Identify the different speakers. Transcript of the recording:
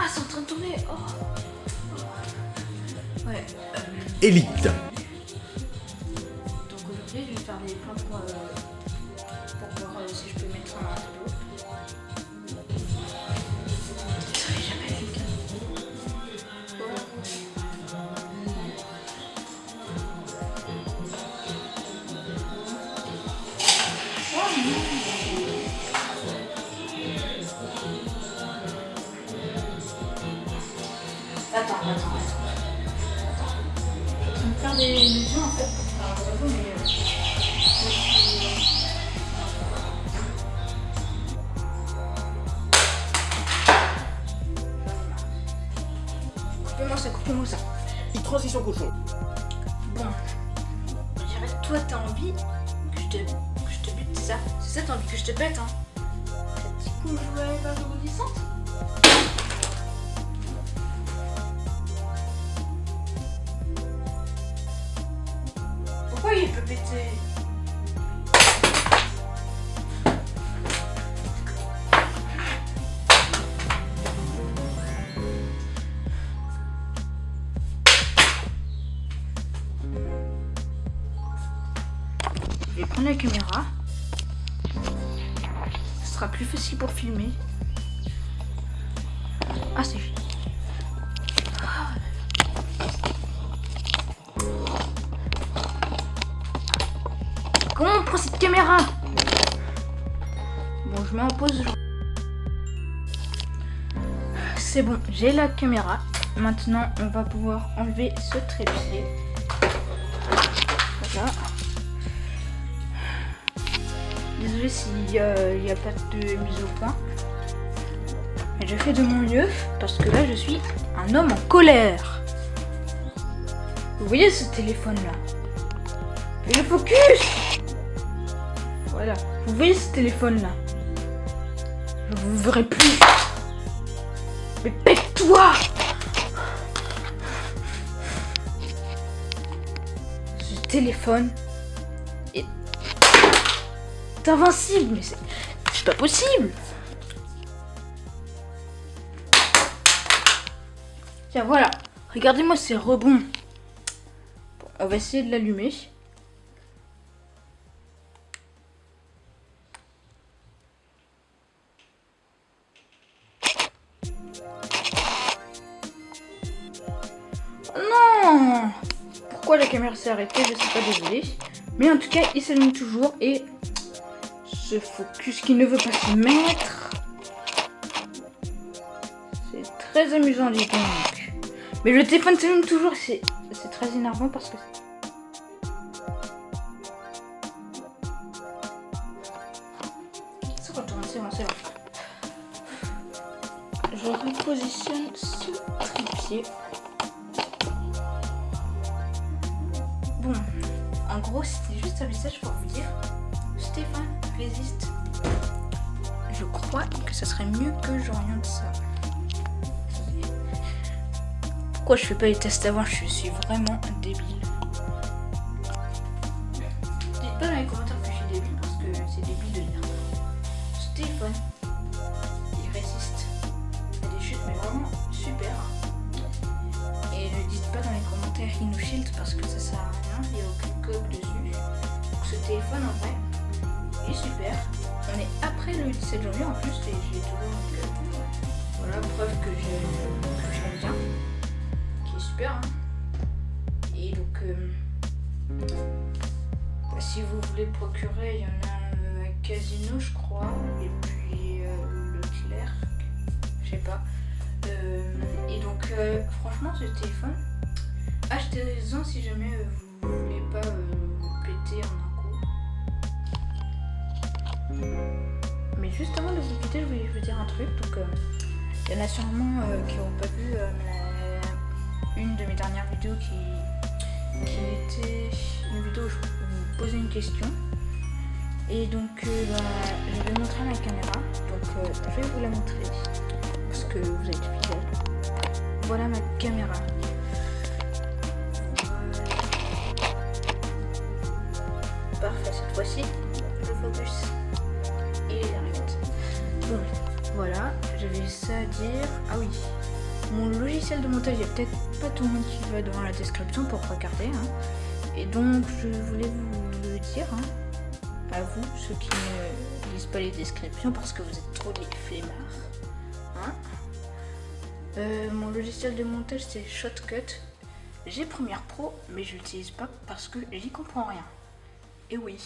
Speaker 1: Ah, c'est en train de tourner. Oh. Ouais. euh,
Speaker 2: Élite.
Speaker 1: donc aujourd'hui, je vais faire des plans pour, euh, pour voir euh, si je peux mettre un Attends, attends, attends. Attends. Je train de faire des illusions en fait pour faire un tableau, mais. euh, Coupez-moi ça, coupez-moi ça.
Speaker 2: Une transition cochon.
Speaker 1: Bon. Je dirais, toi, t'as envie que je te, que je te bute, c'est ça? C'est ça, t'as envie que je te pète, hein T'as petit coup joué avec la il Je vais prendre la caméra. Ce sera plus facile pour filmer. Ah, c'est cette caméra Bon, je mets en pause. C'est bon, j'ai la caméra. Maintenant, on va pouvoir enlever ce trépied. Voilà. Désolé s'il n'y a, pas de mise au point. Mais je fais de mon mieux parce que là je suis un homme en colère. Vous voyez ce téléphone là Fais le focus Voilà. Vous voyez ce téléphone là Je vous verrai plus. Mais pète-toi Ce téléphone est invincible, mais c'est c'est pas possible. Tiens, voilà. Regardez-moi ces rebonds. Bon, on va essayer de l'allumer. Pourquoi la caméra s'est arrêtée Je sais pas, désolé. Mais en tout cas, il s'allume toujours et ce focus qui ne veut pas se mettre. C'est très amusant, dis donc. Mais le téléphone s'allume toujours, c'est très énervant parce que. C'est. Je repositionne ce trépied. En gros, c'était juste un message pour vous dire Stéphane résiste. Je crois que ça serait mieux que j'oriente ça. Pourquoi je fais pas les tests avant? Je suis vraiment débile. Dites pas dans les commentaires que je suis débile parce que c'est débile de dire. Stéphane, les commentaires InnoShield parce que ça sert à rien, il n'y a aucune coque dessus. Donc ce téléphone en vrai, est super. On est après le 17 janvier en plus et j'ai toujours voilà preuve que je l'aime bien, qui est super. hein. Et donc euh, bah, si vous voulez le procurer, il y en a euh, à Casino je crois, et puis euh, Leclerc, je sais pas. Euh, et donc franchement ce téléphone, achetez-en si jamais euh, vous voulez pas euh, péter en un coup. Mais juste avant de vous quitter, je voulais vous dire un truc. Donc, euh, il y en a sûrement euh, qui n'ont pas vu une de mes dernières vidéos qui, qui était une vidéo où je vous posais une question. Et donc, bah, je vais montrer ma caméra. Donc, je vais vous la montrer parce que vous êtes fidèles. Voilà ma caméra. Dire. Ah oui, mon logiciel de montage, il n'y a peut-être pas tout le monde qui va dans la description pour regarder. hein. Et donc, je voulais vous le dire, hein, à vous, ceux qui ne lisent pas les descriptions parce que vous êtes trop des flemmards. hein. Euh, mon logiciel de montage, c'est Shotcut. J'ai Premiere Pro, mais je l'utilise pas parce que j'y comprends rien. Et oui,